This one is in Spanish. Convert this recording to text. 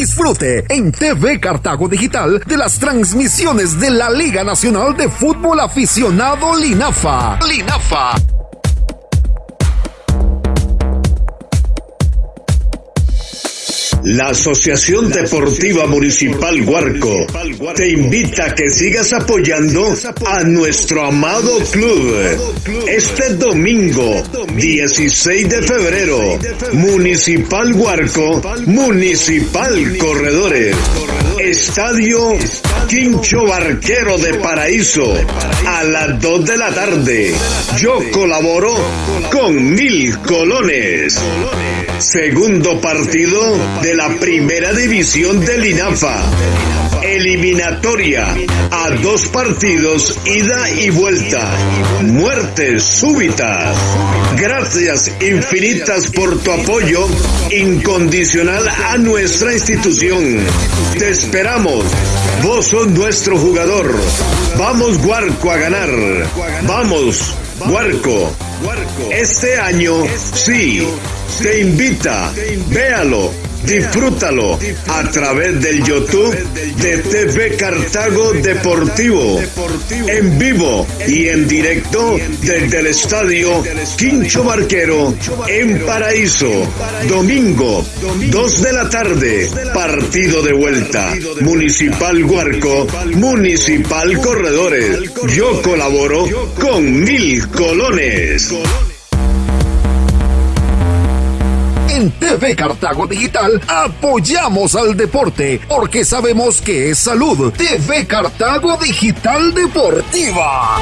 Disfrute en TV Cartago Digital de las transmisiones de la Liga Nacional de Fútbol Aficionado Linafa. Linafa. La Asociación Deportiva Municipal Huarco te invita a que sigas apoyando a nuestro amado club. Este domingo, 16 de febrero, Municipal Huarco, Municipal Corredores. Estadio Quincho Barquero de Paraíso a las 2 de la tarde. Yo colaboro con Mil Colones. Segundo partido de la primera división del INAFA. Eliminatoria a dos partidos, ida y vuelta. Muertes súbitas. Gracias infinitas por tu apoyo incondicional a nuestra institución. Te esperamos. Vos sos nuestro jugador. Vamos, Guarco, a ganar. Vamos, Guarco. Este año, sí, te invita. Véalo Disfrútalo a través del YouTube de TV Cartago Deportivo, en vivo y en directo desde el estadio Quincho Barquero en Paraíso. Domingo, 2 de la tarde, partido de vuelta. Municipal Huarco, Municipal Corredores. Yo colaboro con Mil Colones. TV Cartago Digital apoyamos al deporte porque sabemos que es salud. TV Cartago Digital Deportiva.